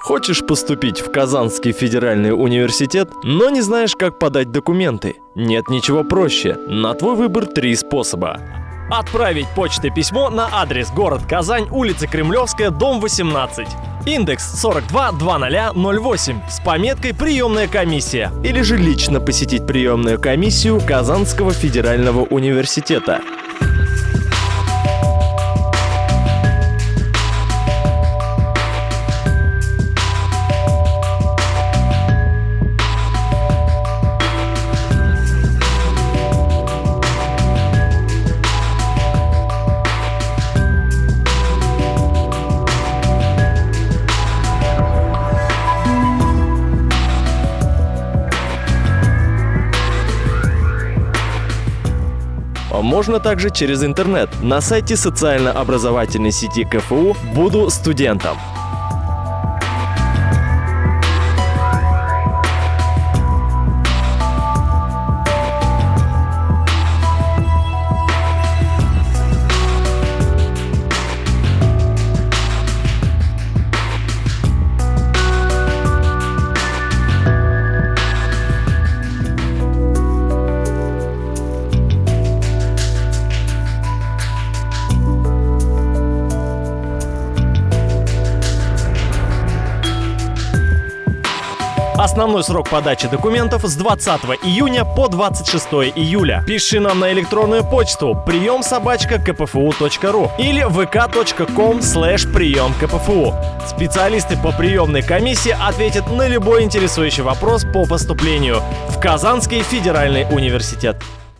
Хочешь поступить в Казанский федеральный университет, но не знаешь, как подать документы? Нет ничего проще. На твой выбор три способа. Отправить почтой письмо на адрес город Казань, улица Кремлевская, дом 18. Индекс 422008 с пометкой «Приемная комиссия». Или же лично посетить приемную комиссию Казанского федерального университета. Можно также через интернет на сайте социально-образовательной сети КФУ «Буду студентом». Основной срок подачи документов с 20 июня по 26 июля. Пиши нам на электронную почту прием собачка kpfu.ru или vk.com слэш прием КПФУ. Специалисты по приемной комиссии ответят на любой интересующий вопрос по поступлению в Казанский федеральный университет.